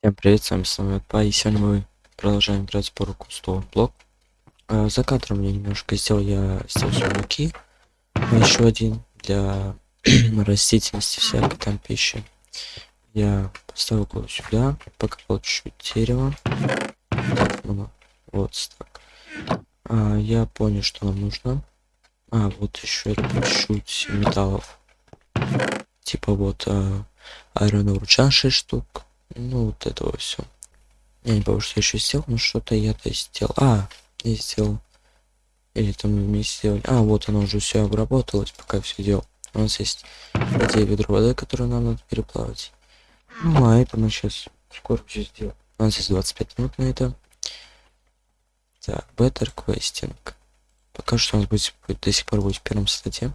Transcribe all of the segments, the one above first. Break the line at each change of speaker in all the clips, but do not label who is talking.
Всем привет, с вами снова Па, и сегодня мы продолжаем играть по руку Stone Block. А, за кадром я немножко сделал, я сделал сундуки, еще один для растительности всякой там пищи. Я поставил кое сюда, покопал чуть-чуть дерева. Ну, вот так. А, я понял, что нам нужно. А, вот еще чуть-чуть металлов. Типа вот а, Iron Ore 6 штук ну, вот этого все. Я не помню, что я еще сделал, но что-то я-то сделал. А, я сделал. Или там мы сделали. А, вот оно уже все обработалось, пока все делал. У нас есть где ведро воды, которую нам надо переплавать. Ну, а это мы сейчас скоро все сделаем. У нас есть 25 минут на это. Так, Better Questing. Пока что у нас будет до сих пор будет в первом статье.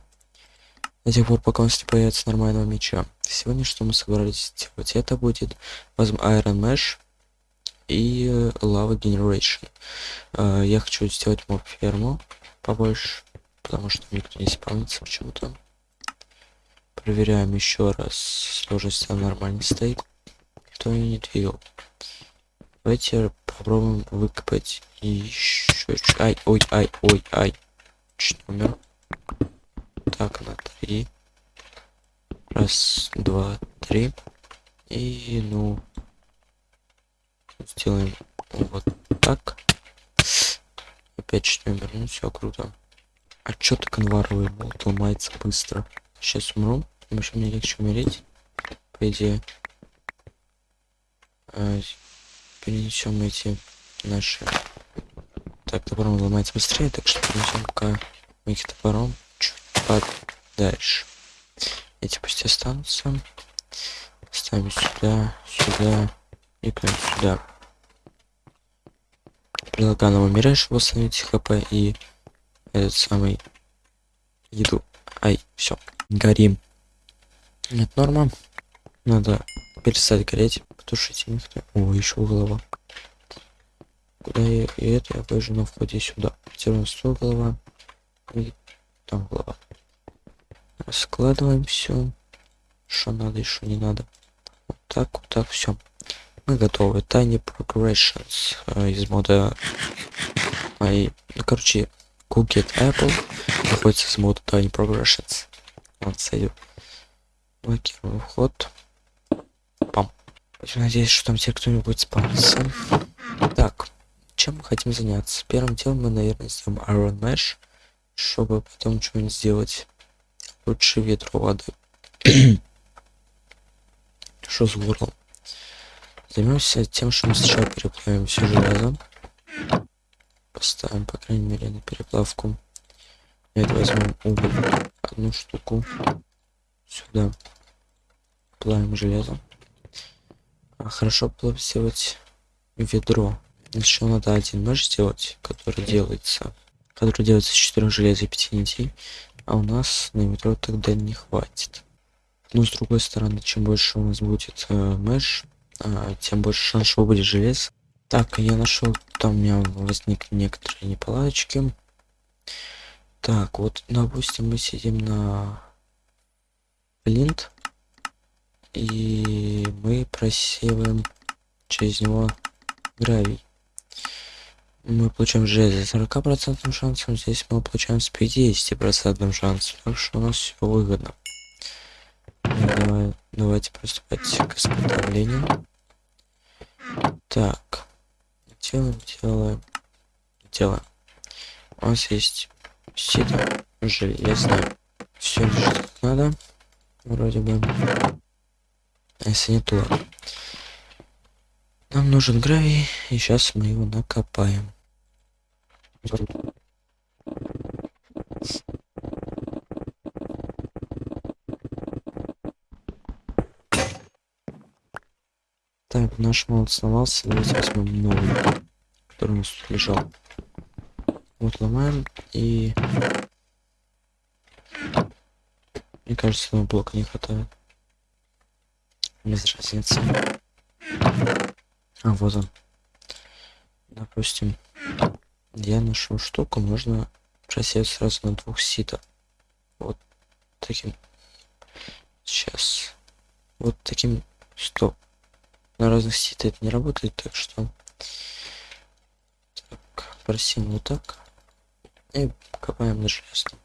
До тех пор, пока у нас не появится нормального меча. Сегодня что мы собрались сделать? Это будет возьмем Iron Mesh и Lava Generation. Uh, я хочу сделать моб ферму побольше, потому что никто не спавнится почему-то. Проверяем еще раз. Сложность нормально стоит. Никто не двигал. Давайте попробуем выкопать еще. Ай, ой, ай, ой, ай. Чуть умер. Так, на три. Раз, два, три. И, ну, сделаем вот так. Опять умер. Ну, все круто. А чё так анваровый болт ломается быстро? Сейчас умру. Вообще мне легче умереть. По идее. А, перенесем эти наши. Так, топором ломается быстрее, так что перенесем пока их топором дальше. Эти пусть останутся. Ставим сюда, сюда и прям сюда. Предлагаю нам чтобы восстановить хп и этот самый еду. Ай, все, горим. Нет, норма. Надо перестать гореть, потушить них. О, еще голова. Куда я и это я поезжу на входе сюда. У нас голова и там голова. Складываем все, что надо и что не надо. Вот так, вот так, все. Мы готовы. Tiny Progressions э, из мода моей. Ну, короче, Cooked Apple находится из мода Tiny Progressions. Вот, сойдет. Блокируем вход. Пам. Надеюсь, что там те кто-нибудь спавнится. Так, чем мы хотим заняться? Первым делом мы, наверное, сделаем Iron Mesh, чтобы потом что-нибудь сделать лучше ветру воды. Что с горлом? Займемся тем, что мы сначала переплавим все железо. Поставим, по крайней мере, на переплавку. Это возьмем уголь, одну штуку. Сюда. Плавим железо. А хорошо было сделать ведро. Еще надо один нож сделать, который делается, который делается из четырех желез и пяти нитей а у нас на метро тогда не хватит. Но с другой стороны чем больше у нас будет э, меш э, тем больше шанс что будет желез. Так я нашел там у меня возникли некоторые неполадочки. Так вот допустим мы сидим на линт и мы просеиваем через него гравий мы получаем железо 40 процентным шансом здесь мы получаем с 50 процентным шансом так что у нас все выгодно. Давай, давайте приступать к изготовлению. Так делаем делаем? Делаем. У нас есть сито железное. Все как надо. Вроде бы. А если не то нам нужен гравий, и сейчас мы его накопаем. Так, наш молот сломался, давайте возьмем новый, который у нас тут лежал. Вот ломаем и... Мне кажется, этого блока не хватает. Без разницы. А, вот он. Допустим, я нашел штуку, можно просеять сразу на двух ситах. Вот таким. Сейчас. Вот таким. Стоп. на разных сетях это не работает, так что... Так, просим вот так. И копаем на железном.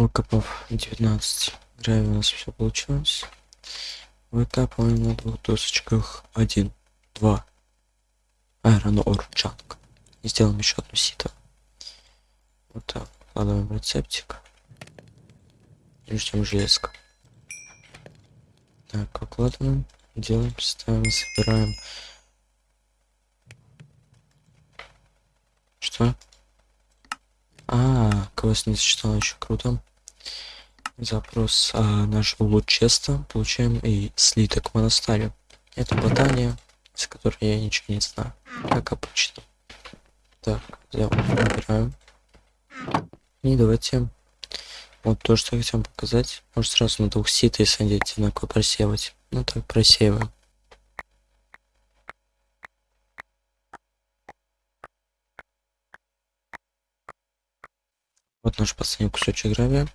Выкопав 19 гравий у нас все получилось. Выкапываем на двух досочках. Один, два. Iron Ore Chunk. И сделаем еще одну сито. Вот так. Вкладываем рецептик. И ждем железка. Так, укладываем. Делаем, ставим, собираем. Что? А, квест не зачитал еще круто. Запрос а, наш лут честа. Получаем и слиток монастыря. Это ботания, с которой я ничего не знаю. Как обычно. Так, взял, набираем. И давайте вот то, что хотим показать. Может сразу на двух сит и садить одинаково просеивать. Ну так просеиваем. Вот наш последний кусочек гравия.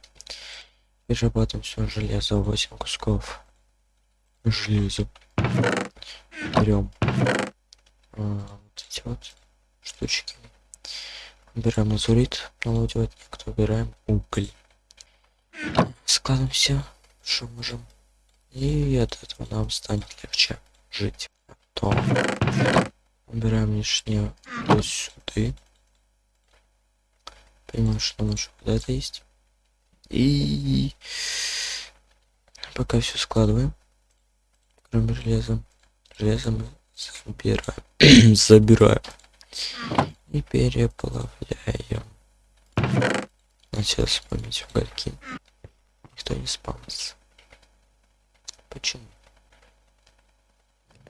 Перерабатываем все железо, 8 кусков железа. Берем а, вот эти вот штучки. Убираем лазурит, налудивать, кто убираем уголь. Складываем все, что можем. И от этого нам станет легче жить. То убираем лишнее вот сюда понимаю, что там еще куда-то есть. И пока все складываем, кроме железа. Железо мы забираем. забираем. И переплавляем. Начал вспомнить угольки. Никто не спамится. Почему?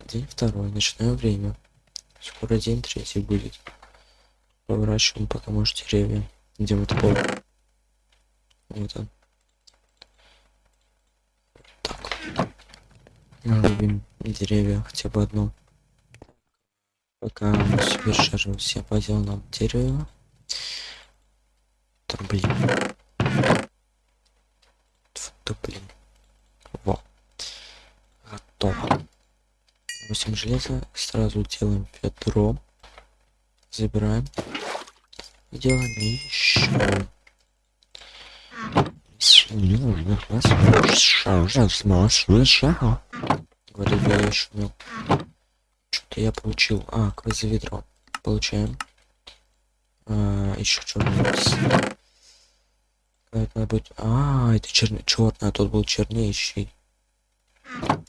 День второй, ночное время. Скоро день третий будет. Поворачиваем потому что деревья. Где вот пол? Вот он. Так. Рубим деревья хотя бы одно. Пока мы себе шарим все по нам дерево. Да блин. Да блин. Во. Готово. 8 железа. Сразу делаем ведро. Забираем делаем еще. Говорю, я не. Что-то я получил. А, ведро. Получаем. А, еще. Это будет. А, это черный, черный, а тот был чернейший.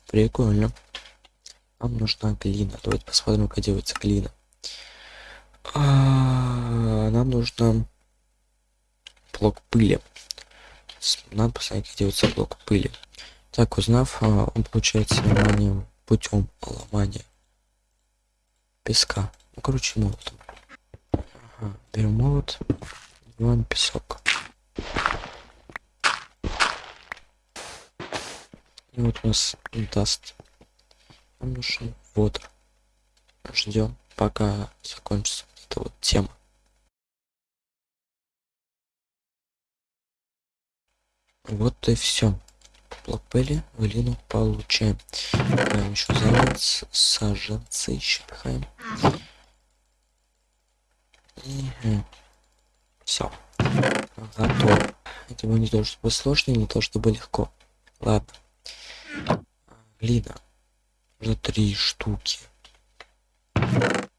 Прикольно. Нам нужна глина. Давайте посмотрим, как делается глина. А, нам нужно блок пыли. Надо посмотреть, как делается блок пыли. Так, узнав, а, он получается ломанием путем ломания песка. Ну, короче, молотом. Ага, берем молот, берем песок. И вот у нас даст. Нам нужен водор. Ждем, пока закончится эта вот тема. Вот и все. Блок пыли, глину получаем. Пихаем еще заяц, саженцы еще пихаем. И все. Готово. Это было не то чтобы сложно, не то чтобы легко. Ладно. Глина. Уже три штуки.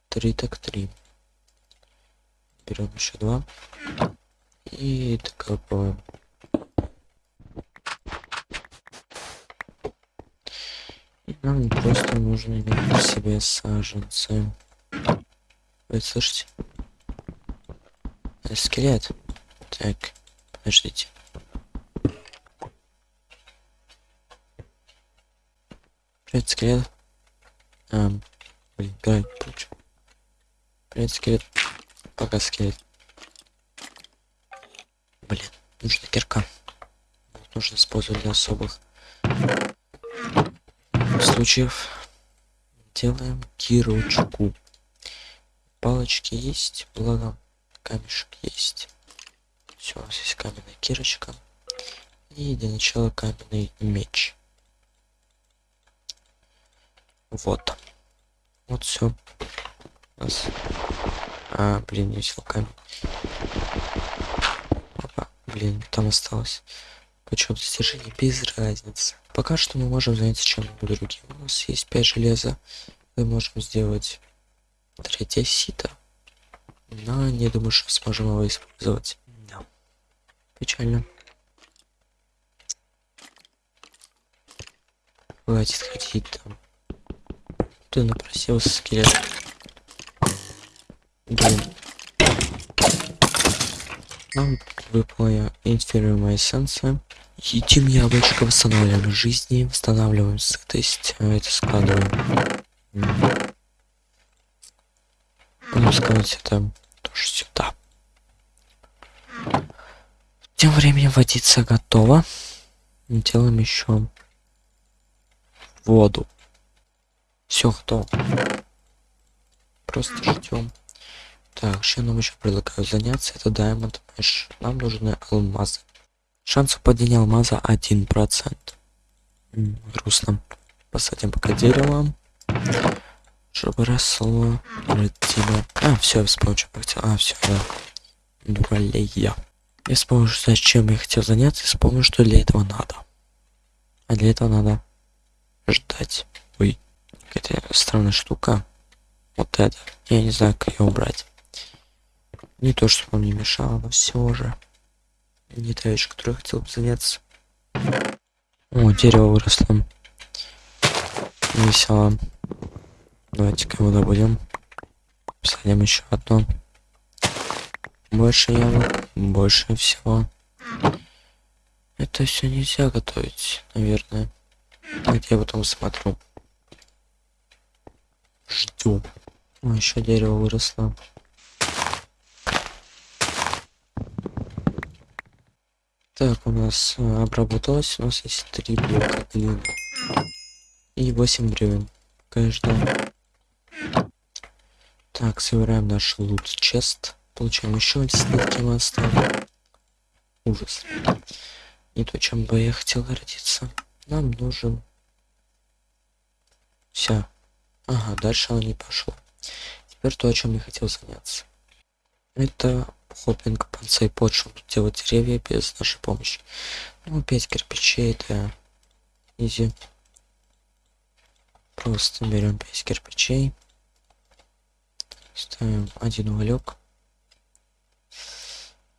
Три так три берем еще два и докапываем нам просто нужно иметь себе саженцы вы слышите Это скелет так подождите Привет, скелет. Эм, блин, грай, получу. Привет, скелет. Пока скелет. Блин, нужна кирка. Нужно использовать для особых случаев. Делаем кирочку. Палочки есть, благо камешек есть. Все, у нас есть каменная кирочка. И для начала каменный меч. Вот. Вот все. У нас... А, блин, взял камень. Опа, блин, там осталось. Почему достижение без разницы. Пока что мы можем заняться чем-нибудь другим. У нас есть 5 железа. Мы можем сделать третье сито. Но не думаю, что сможем его использовать. Да. Печально. Хватит ходить там. Ты напросился, скелет. Блин. Нам выпала инферия эссенция. Едим яблочко, восстанавливаем жизни, восстанавливаем сытость, а это складываем. Будем складывать это тоже сюда. Тем временем водица готова. Делаем еще воду. Все готово. Просто ждем. Так, что нам еще предлагаю заняться? Это Diamond Mesh. Нам нужны алмазы. Шанс падения алмаза 1%. М -м, грустно. Посадим пока дерево. Чтобы росло. Родило. А, все, вспомнил, что я хотел. А, все, да. Дуралея. Я вспомнил, зачем я хотел заняться, и вспомнил, что для этого надо. А для этого надо ждать. Ой, какая-то странная штука. Вот это. Я не знаю, как ее убрать. Не то, что вам не мешало, но все же. Не та вещь, которой я хотел бы заняться. О, дерево выросло. Весело. Давайте-ка его добудем. Посадим еще одно. Больше яблок, больше всего. Это все нельзя готовить, наверное. Где я потом смотрю. Жду. О, еще дерево выросло. Так, у нас а, обработалось. У нас есть три блока глины. И 8 бревен. Каждого. Так, собираем наш лут чест. Получаем еще мы оставим. Ужас. Не то, чем бы я хотел родиться. Нам нужен... Все. Ага, дальше он не пошел. Теперь то, о чем я хотел заняться. Это хоппинг панцей под, чтобы делать деревья без нашей помощи. Ну, 5 кирпичей, это изи. Просто берем 5 кирпичей. Ставим один уголек.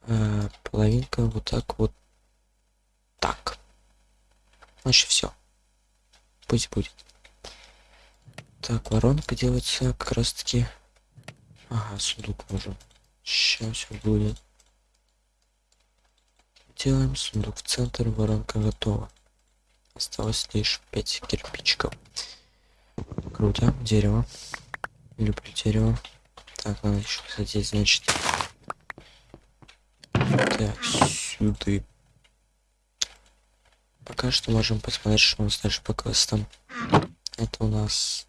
А, половинка вот так вот. Так. Значит, все. Пусть будет. Так, воронка делается как раз таки. Ага, сундук нужен. Сейчас все будет. Делаем сундук в центр, воронка готова. Осталось лишь 5 кирпичиков. Круто, дерево. Люблю дерево. Так, надо еще кстати, значит. Так, сюда. Пока что можем посмотреть, что у нас дальше по квестам. Это у нас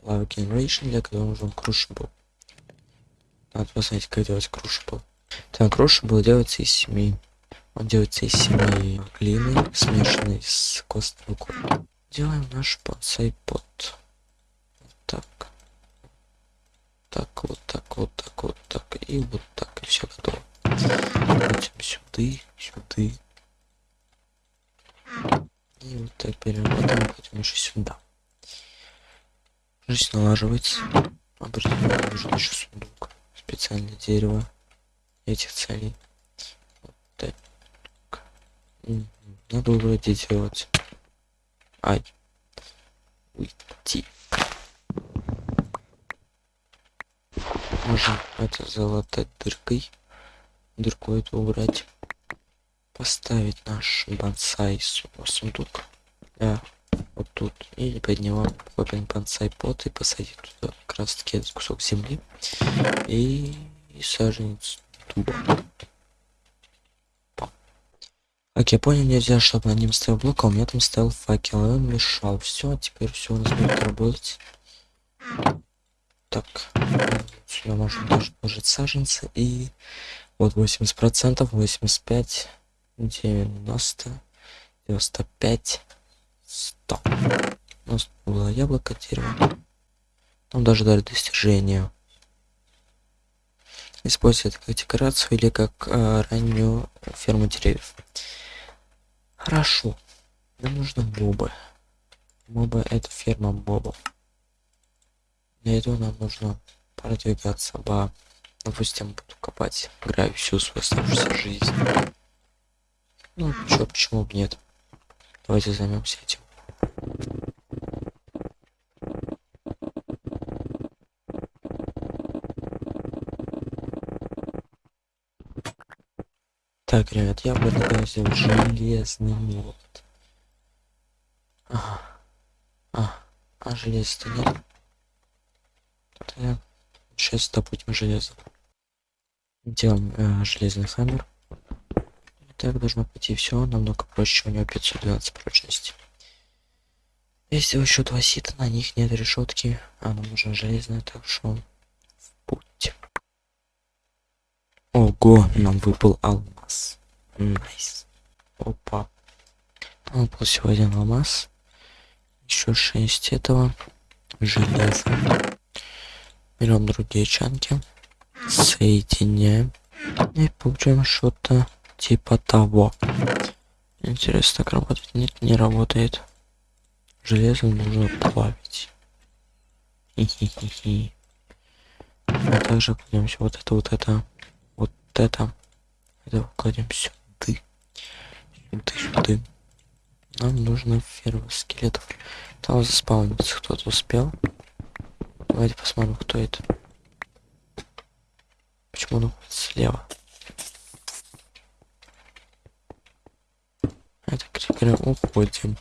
Lava Generation, для которого нужен Crucible. Надо посмотреть, как делать Crucible. Так, Crucible делается из семей. Он делается из семей глины, смешанной с костной рукой. Делаем наш подсай под. Вот так. Так, вот так, вот так, вот так. И вот так. И все готово. Крутим сюда, сюда. И вот так переработаем, потом еще сюда. Жизнь налаживается. Определенно нужен еще сундук. Специальное дерево этих целей. Вот так. Надо вроде делать. Ай. Уйти. Можем это залатать дыркой. Дырку эту убрать. Поставить наш бонсай сундук. Да, вот тут. И под него копим бонсай пот и посадить туда как раз таки этот кусок земли. И, и саженец дуба. Как я понял, нельзя, чтобы на нем стоял блок, а у меня там стоял факел, и он мешал. Все, теперь все у нас будет работать. Так, сюда можно тоже положить саженцы и вот 80 процентов 85 90 95 100 у нас было яблоко дерево. Там даже дали достижение. Использовать как декорацию или как э, раннюю ферму деревьев. Хорошо. Нам нужно мобы. Мобы это ферма мобов. Для этого нам нужно продвигаться по допустим буду копать играю всю свою оставшуюся жизнь. Ну чё почему бы нет давайте займемся этим Так, ребят, я предлагаю сделать железный молот. Ага. А, а железа-то нет. Тогда сейчас добудем железо. Делаем э, железный хаммер. Так должно пойти все намного проще. У него 512 прочности. Если еще два сита, на них нет решетки, а нам нужно железное, так что в путь. Ого, нам выпал алмаз. Nice. Опа. Нам выпал всего один алмаз. Еще шесть этого железа. Берем другие чанки. Соединяем. И получаем что-то типа того. Интересно, так работает? Нет, не работает. Железо нужно плавить. Хи-хи-хи-хи. А также кладем вот это, вот это это это кладем сюда сюда сюда нам нужно ферма скелетов там заспаунится кто-то успел давайте посмотрим кто это почему он слева крикеры уходим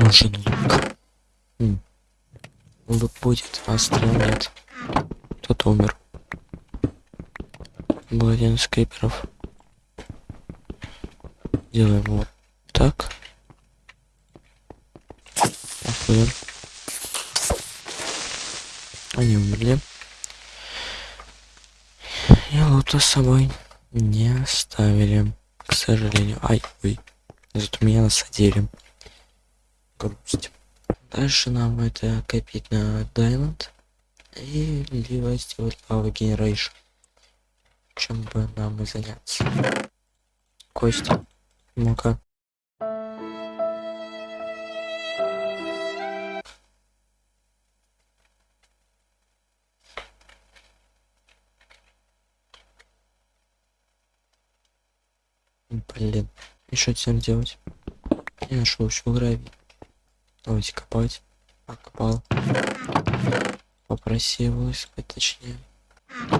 нужен лук М. лук будет а стрел нет кто-то умер был один из криперов. Делаем вот так. Охуенно. Они умерли. И лута с собой не оставили, к сожалению. Ай, ой. Зато меня насадили. Грусть. Дальше нам это копить на Diamond. И либо сделать Lava Generation чем бы нам и заняться. Костя, ну-ка. Блин, и что теперь делать? Я нашел еще гравий. Давайте копать. Покопал. Попросил искать точнее.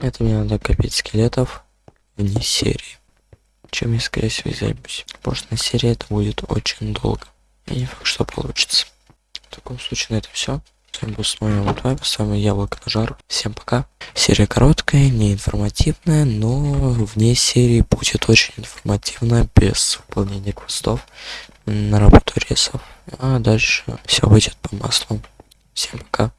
Это мне надо копить скелетов вне серии. Чем я, скорее всего, займусь. Потому на серии это будет очень долго. И не факт, что получится. В таком случае на это все. С вами был Смоя Лутвайп, с вами Яблоко на. Всем пока. Серия короткая, не информативная, но вне серии будет очень информативно, без выполнения квестов на работу ресов. А дальше все выйдет по маслу. Всем пока.